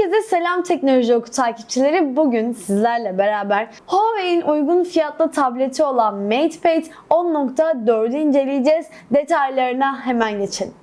Herkese selam teknoloji oku takipçileri. Bugün sizlerle beraber Huawei'in uygun fiyatlı tableti olan MatePad 10.4'ü inceleyeceğiz. Detaylarına hemen geçelim.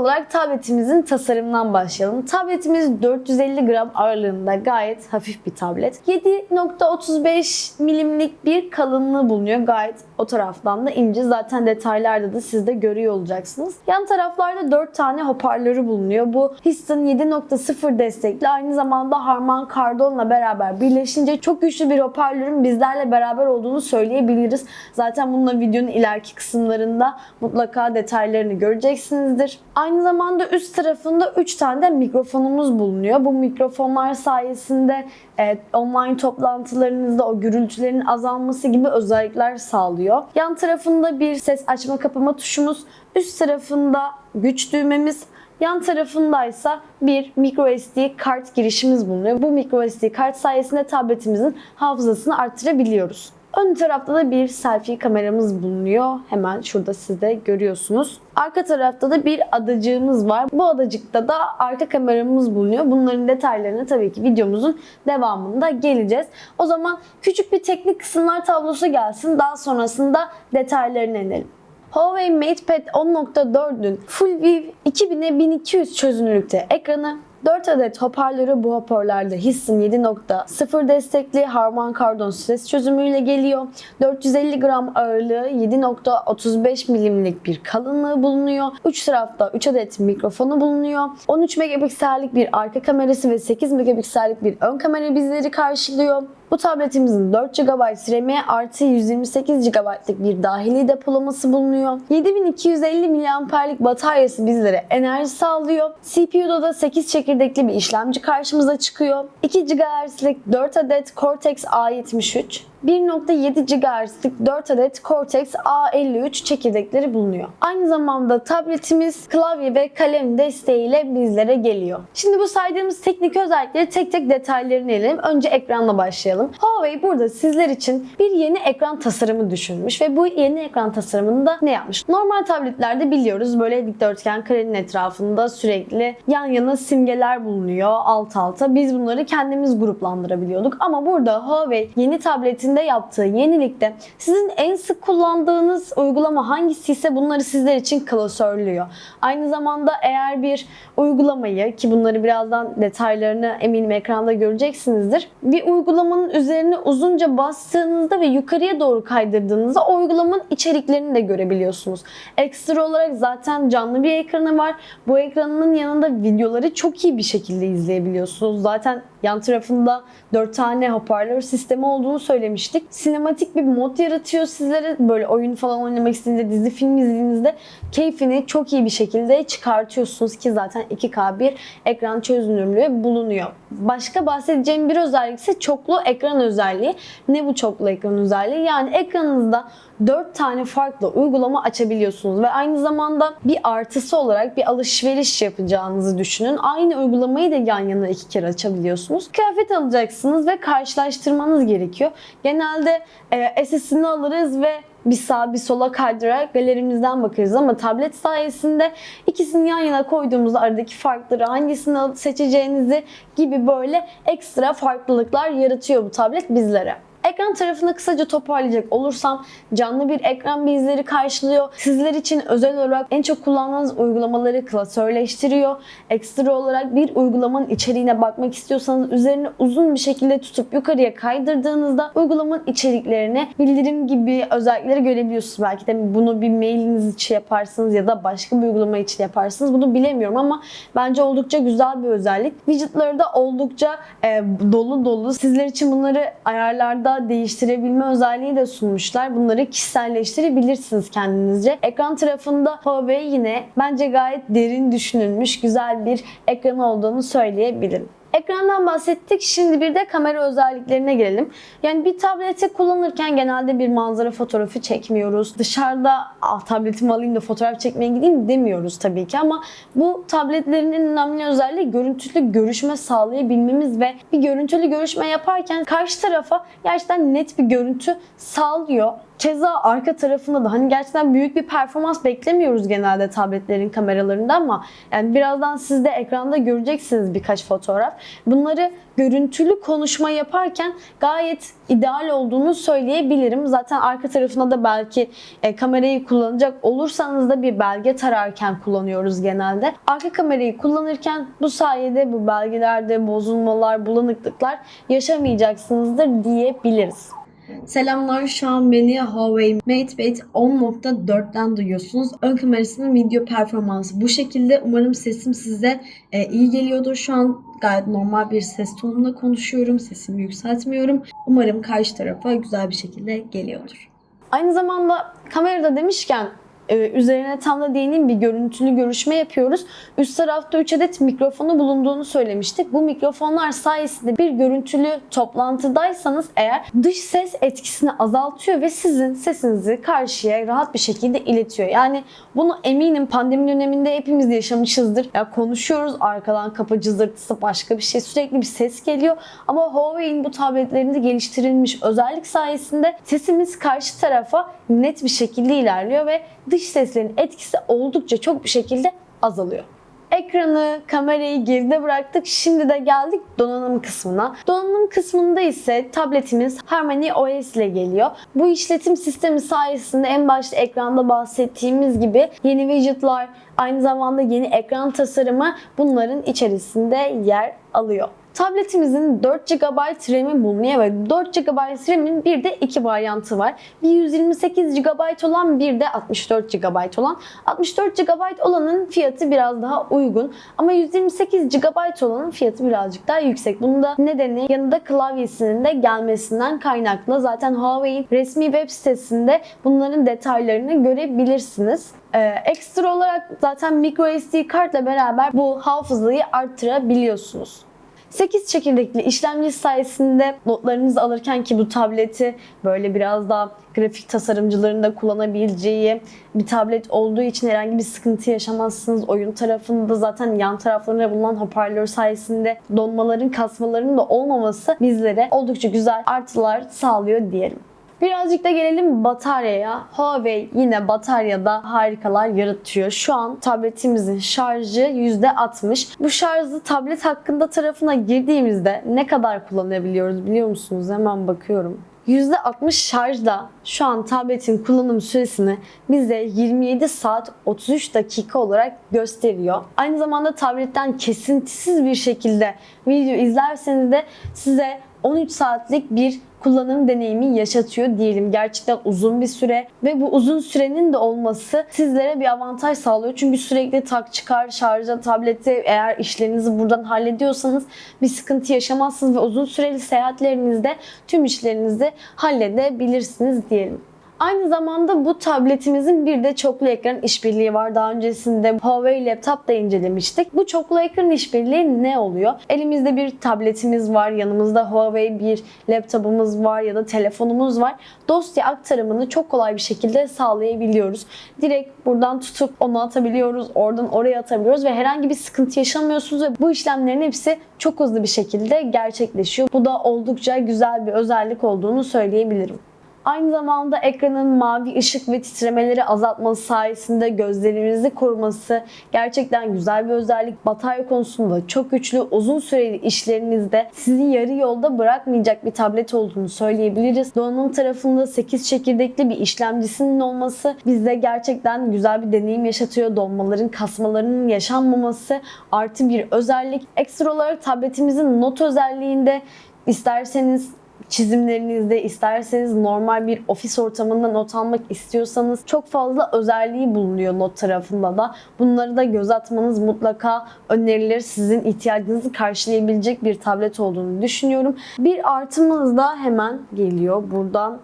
Olarak tabletimizin tasarımından başlayalım. Tabletimiz 450 gram ağırlığında gayet hafif bir tablet. 7.35 milimlik bir kalınlığı bulunuyor. Gayet o taraftan da ince. Zaten detaylarda da siz de görüyor olacaksınız. Yan taraflarda 4 tane hoparlörü bulunuyor. Bu Histon 7.0 destekli. Aynı zamanda Harman Kardon'la beraber birleşince çok güçlü bir hoparlörün bizlerle beraber olduğunu söyleyebiliriz. Zaten bununla videonun ileriki kısımlarında mutlaka detaylarını göreceksinizdir. Aynı zamanda üst tarafında 3 tane de mikrofonumuz bulunuyor. Bu mikrofonlar sayesinde e, online toplantılarınızda o gürültülerin azalması gibi özellikler sağlıyor. Yan tarafında bir ses açma kapama tuşumuz, üst tarafında güç düğmemiz, Yan tarafındaysa bir microSD kart girişimiz bulunuyor. Bu microSD kart sayesinde tabletimizin hafızasını arttırabiliyoruz. Ön tarafta da bir selfie kameramız bulunuyor. Hemen şurada siz de görüyorsunuz. Arka tarafta da bir adacığımız var. Bu adacıkta da arka kameramız bulunuyor. Bunların detaylarına tabii ki videomuzun devamında geleceğiz. O zaman küçük bir teknik kısımlar tablosu gelsin. Daha sonrasında detaylarına inelim. Huawei MatePad 10.4'ün Full View 2000'e 1200 çözünürlükte ekranı 4 adet hoparlörü bu hoparlörlerde Histon 7.0 destekli Harman Kardon ses çözümüyle geliyor. 450 gram ağırlığı 7.35 milimlik bir kalınlığı bulunuyor. 3 tarafta 3 adet mikrofonu bulunuyor. 13 megapiksellik bir arka kamerası ve 8 megapiksellik bir ön kamera bizleri karşılıyor. Bu tabletimizin 4 GB RAM'i artı 128 GB'lık bir dahili depolaması bulunuyor. 7250 mAh'lik bataryası bizlere enerji sağlıyor. CPU'da da 8 çekirdekli bir işlemci karşımıza çıkıyor. 2 GHz'lik 4 adet Cortex A73, 1.7 GHz'lik 4 adet Cortex A53 çekirdekleri bulunuyor. Aynı zamanda tabletimiz klavye ve kalem desteğiyle bizlere geliyor. Şimdi bu saydığımız teknik özellikleri tek tek detaylarını inelim. Önce ekranla başlayalım. Huawei burada sizler için bir yeni ekran tasarımı düşünmüş ve bu yeni ekran tasarımında ne yapmış? Normal tabletlerde biliyoruz böyle dikdörtgen karenin etrafında sürekli yan yana simgeler bulunuyor alt alta. Biz bunları kendimiz gruplandırabiliyorduk ama burada Huawei yeni tabletin içinde yaptığı yenilikte sizin en sık kullandığınız uygulama hangisi ise bunları sizler için klasörlüyor. Aynı zamanda eğer bir uygulamayı ki bunları birazdan detaylarını eminim ekranda göreceksinizdir. Bir uygulamanın üzerine uzunca bastığınızda ve yukarıya doğru kaydırdığınızda o uygulamanın içeriklerini de görebiliyorsunuz. Ekstra olarak zaten canlı bir ekranı var. Bu ekranın yanında videoları çok iyi bir şekilde izleyebiliyorsunuz. Zaten yan tarafında 4 tane hoparlör sistemi olduğunu söylemiştik. Sinematik bir mod yaratıyor sizlere. Böyle oyun falan oynamak istediğinizde, dizi film izlediğinizde keyfini çok iyi bir şekilde çıkartıyorsunuz ki zaten 2K bir ekran çözünürlüğü bulunuyor. Başka bahsedeceğim bir özellik ise çoklu ekran özelliği. Ne bu çoklu ekran özelliği? Yani ekranınızda 4 tane farklı uygulama açabiliyorsunuz ve aynı zamanda bir artısı olarak bir alışveriş yapacağınızı düşünün. Aynı uygulamayı da yan yana iki kere açabiliyorsunuz. Kıyafet alacaksınız ve karşılaştırmanız gerekiyor. Genelde e, SS'ini alırız ve bir sağa bir sola kaydırarak galerimizden bakarız ama tablet sayesinde ikisini yan yana koyduğumuzda aradaki farkları hangisini seçeceğinizi gibi böyle ekstra farklılıklar yaratıyor bu tablet bizlere. Ekran tarafını kısaca toparlayacak olursam canlı bir ekran bizleri karşılıyor. Sizler için özel olarak en çok kullandığınız uygulamaları klasörleştiriyor. Ekstra olarak bir uygulamanın içeriğine bakmak istiyorsanız üzerine uzun bir şekilde tutup yukarıya kaydırdığınızda uygulamanın içeriklerini bildirim gibi özellikleri görebiliyorsunuz. Belki de bunu bir mailiniz için yaparsınız ya da başka bir uygulama için yaparsınız. Bunu bilemiyorum ama bence oldukça güzel bir özellik. Widgetları da oldukça e, dolu dolu. Sizler için bunları ayarlarda değiştirebilme özelliği de sunmuşlar. Bunları kişiselleştirebilirsiniz kendinizce. Ekran tarafında Huawei yine bence gayet derin düşünülmüş güzel bir ekran olduğunu söyleyebilirim. Ekrandan bahsettik. Şimdi bir de kamera özelliklerine gelelim. Yani bir tableti kullanırken genelde bir manzara fotoğrafı çekmiyoruz. Dışarıda ah, tabletimi alayım da fotoğraf çekmeye gideyim demiyoruz tabii ki ama bu tabletlerin en önemli özelliği görüntülü görüşme sağlayabilmemiz ve bir görüntülü görüşme yaparken karşı tarafa gerçekten net bir görüntü sağlıyor. Keza arka tarafında da hani gerçekten büyük bir performans beklemiyoruz genelde tabletlerin kameralarında ama yani birazdan siz de ekranda göreceksiniz birkaç fotoğraf. Bunları görüntülü konuşma yaparken gayet ideal olduğunu söyleyebilirim. Zaten arka tarafına da belki e, kamerayı kullanacak olursanız da bir belge tararken kullanıyoruz genelde. Arka kamerayı kullanırken bu sayede bu belgelerde bozulmalar, bulanıklıklar yaşamayacaksınızdır diyebiliriz. Selamlar şu an beni Huawei MatePad 10.4'ten duyuyorsunuz. Ön kamerasının video performansı bu şekilde. Umarım sesim size e, iyi geliyordur. Şu an gayet normal bir ses tonunda konuşuyorum. Sesimi yükseltmiyorum. Umarım karşı tarafa güzel bir şekilde geliyordur. Aynı zamanda kamerada demişken e, üzerine tam da değineyim bir görüntülü görüşme yapıyoruz. Üst tarafta 3 adet mikrofonu bulunduğunu söylemiştik. Bu mikrofonlar sayesinde bir görüntülü toplantıdaysanız eğer dış ses etkisini azaltıyor ve sizin sesinizi karşıya rahat bir şekilde iletiyor. Yani bunu eminim pandemi döneminde hepimiz yaşamışızdır. Ya konuşuyoruz arkadan kapı cızırtısı başka bir şey sürekli bir ses geliyor. Ama Huawei'in bu tabletlerinde geliştirilmiş özellik sayesinde sesimiz karşı tarafa net bir şekilde ilerliyor ve dış seslerin etkisi oldukça çok bir şekilde azalıyor. Ekranı, kamerayı geride bıraktık. Şimdi de geldik donanım kısmına. Donanım kısmında ise tabletimiz Harmony OS ile geliyor. Bu işletim sistemi sayesinde en başta ekranda bahsettiğimiz gibi yeni widgetlar, aynı zamanda yeni ekran tasarımı bunların içerisinde yer alıyor. Tabletimizin 4 GB RAM'i bulunuyor ve 4 GB RAM'in bir de iki varyantı var. Bir 128 GB olan bir de 64 GB olan. 64 GB olanın fiyatı biraz daha uygun ama 128 GB olanın fiyatı birazcık daha yüksek. Bunun da nedeni yanında klavyesinin de gelmesinden kaynaklı. Zaten Huawei'in resmi web sitesinde bunların detaylarını görebilirsiniz. Ee, ekstra olarak zaten microSD kartla beraber bu hafızayı arttırabiliyorsunuz. 8 çekirdekli işlemci sayesinde notlarınızı alırken ki bu tableti böyle biraz daha grafik tasarımcıların da kullanabileceği bir tablet olduğu için herhangi bir sıkıntı yaşamazsınız. Oyun tarafında zaten yan taraflarında bulunan hoparlör sayesinde donmaların, kasmaların da olmaması bizlere oldukça güzel artılar sağlıyor diyelim. Birazcık da gelelim bataryaya. Huawei yine bataryada harikalar yaratıyor. Şu an tabletimizin şarjı %60. Bu şarjı tablet hakkında tarafına girdiğimizde ne kadar kullanabiliyoruz biliyor musunuz? Hemen bakıyorum. %60 şarjda şu an tabletin kullanım süresini bize 27 saat 33 dakika olarak gösteriyor. Aynı zamanda tabletten kesintisiz bir şekilde video izlerseniz de size 13 saatlik bir kullanım deneyimi yaşatıyor diyelim. Gerçekten uzun bir süre ve bu uzun sürenin de olması sizlere bir avantaj sağlıyor. Çünkü sürekli tak çıkar şarja tableti eğer işlerinizi buradan hallediyorsanız bir sıkıntı yaşamazsınız ve uzun süreli seyahatlerinizde tüm işlerinizi halledebilirsiniz diyelim. Aynı zamanda bu tabletimizin bir de çoklu ekran işbirliği var. Daha öncesinde Huawei Laptop da incelemiştik. Bu çoklu ekran işbirliği ne oluyor? Elimizde bir tabletimiz var, yanımızda Huawei bir laptopumuz var ya da telefonumuz var. Dosya aktarımını çok kolay bir şekilde sağlayabiliyoruz. Direkt buradan tutup onu atabiliyoruz, oradan oraya atabiliyoruz ve herhangi bir sıkıntı yaşamıyorsunuz ve bu işlemlerin hepsi çok hızlı bir şekilde gerçekleşiyor. Bu da oldukça güzel bir özellik olduğunu söyleyebilirim. Aynı zamanda ekranın mavi ışık ve titremeleri azaltması sayesinde gözlerimizi koruması gerçekten güzel bir özellik. Batarya konusunda çok güçlü, uzun süreli işlerinizde sizi yarı yolda bırakmayacak bir tablet olduğunu söyleyebiliriz. Donanım tarafında 8 çekirdekli bir işlemcisinin olması bizde gerçekten güzel bir deneyim yaşatıyor. Donmaların, kasmalarının yaşanmaması artı bir özellik. Ekstra olarak tabletimizin not özelliğinde isterseniz çizimlerinizde isterseniz normal bir ofis ortamında not almak istiyorsanız çok fazla özelliği bulunuyor not tarafında da. Bunları da göz atmanız mutlaka önerilir. Sizin ihtiyacınızı karşılayabilecek bir tablet olduğunu düşünüyorum. Bir artımız da hemen geliyor. Buradan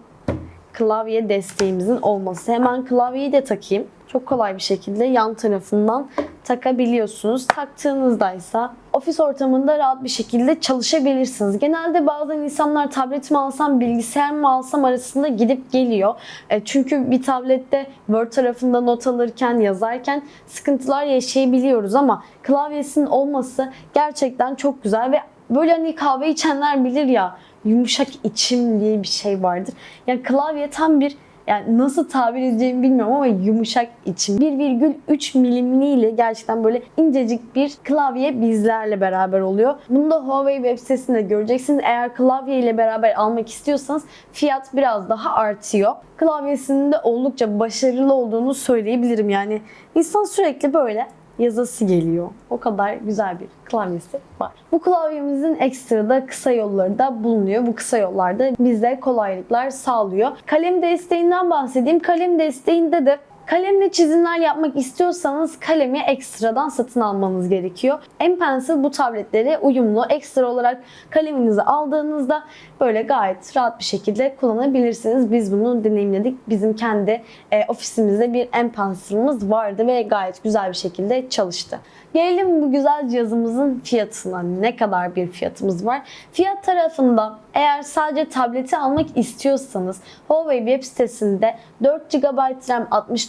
klavye desteğimizin olması. Hemen klavyeyi de takayım. Çok kolay bir şekilde yan tarafından takabiliyorsunuz. Taktığınızdaysa ofis ortamında rahat bir şekilde çalışabilirsiniz. Genelde bazen insanlar tablet mi alsam, bilgisayar mı alsam arasında gidip geliyor. E, Çünkü bir tablette Word tarafında not alırken, yazarken sıkıntılar yaşayabiliyoruz ama klavyesinin olması gerçekten çok güzel ve böyle hani kahve içenler bilir ya yumuşak içim diye bir şey vardır. Yani klavye tam bir yani nasıl tabir edeceğimi bilmiyorum ama yumuşak içim. 1,3 milimliğiyle gerçekten böyle incecik bir klavye bizlerle beraber oluyor. Bunu da Huawei web sitesinde göreceksiniz. Eğer klavye ile beraber almak istiyorsanız fiyat biraz daha artıyor. Klavyesinin de oldukça başarılı olduğunu söyleyebilirim. Yani insan sürekli böyle yazısı geliyor. O kadar güzel bir klavyesi var. Bu klavyemizin ekstra da kısa yolları da bulunuyor. Bu kısa yollarda bize kolaylıklar sağlıyor. Kalem desteğinden bahsedeyim. Kalem desteğinde de Kalemle çizimler yapmak istiyorsanız kalemi ekstradan satın almanız gerekiyor. M Pencil bu tabletlere uyumlu. Ekstra olarak kaleminizi aldığınızda böyle gayet rahat bir şekilde kullanabilirsiniz. Biz bunu deneyimledik. Bizim kendi e, ofisimizde bir M Pencil'ımız vardı ve gayet güzel bir şekilde çalıştı. Gelelim bu güzel cihazımızın fiyatına. Ne kadar bir fiyatımız var? Fiyat tarafında eğer sadece tableti almak istiyorsanız Huawei web sitesinde 4 GB RAM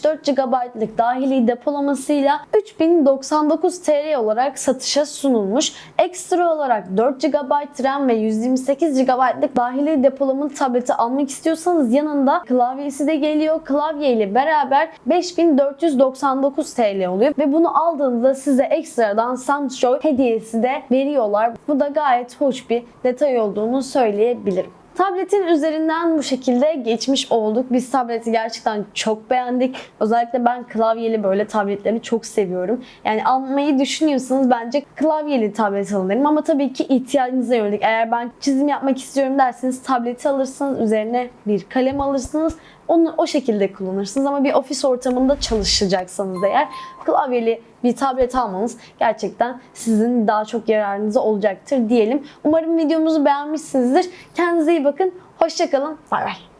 64 GB'lık dahili depolamasıyla 3099 TL olarak satışa sunulmuş. Ekstra olarak 4 GB RAM ve 128 GB'lık dahili depolamalı tableti almak istiyorsanız yanında klavyesi de geliyor. Klavye ile beraber 5499 TL oluyor ve bunu aldığınızda size ekstradan Samsung hediyesi de veriyorlar. Bu da gayet hoş bir detay olduğunu söyleyebilirim. Tabletin üzerinden bu şekilde geçmiş olduk. Biz tableti gerçekten çok beğendik. Özellikle ben klavyeli böyle tabletleri çok seviyorum. Yani almayı düşünüyorsanız bence klavyeli tablet alın derim. Ama tabii ki ihtiyacınıza yönelik. Eğer ben çizim yapmak istiyorum derseniz tableti alırsınız. Üzerine bir kalem alırsınız. Onu o şekilde kullanırsınız ama bir ofis ortamında çalışacaksanız eğer klavyeli bir tablet almanız gerçekten sizin daha çok yararınıza olacaktır diyelim. Umarım videomuzu beğenmişsinizdir. Kendinize iyi bakın. Hoşçakalın. Bay bay.